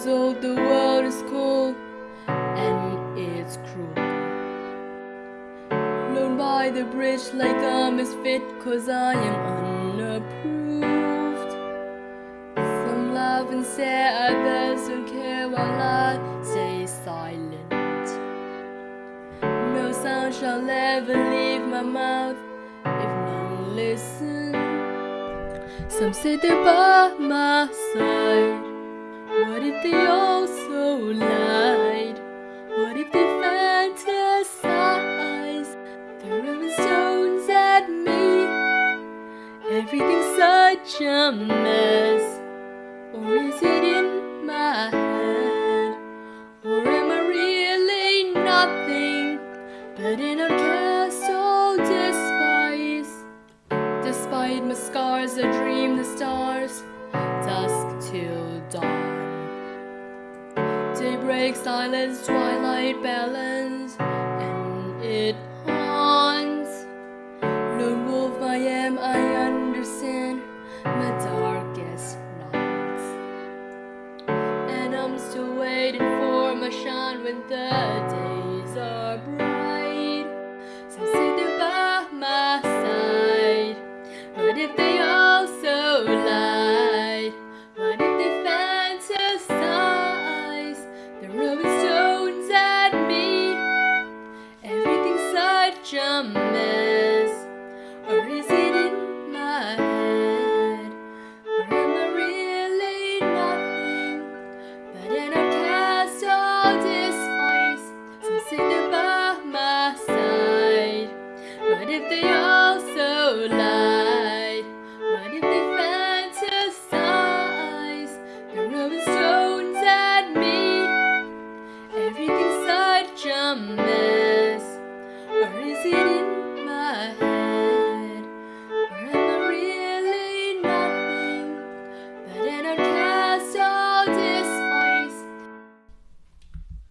years old, the world is cold and it's cruel. Alone by the bridge like a misfit, cause I am unapproved. Some laugh and say others don't care while I stay silent. No sound shall ever leave my mouth if none listen. Some say they're by my side. What if they fantasize? Throwing stones at me. Everything's such a mess. Daybreak, silence, twilight, balance, and it haunts. Lone wolf, I am, I understand my darkest nights. And I'm still waiting for my shine when the days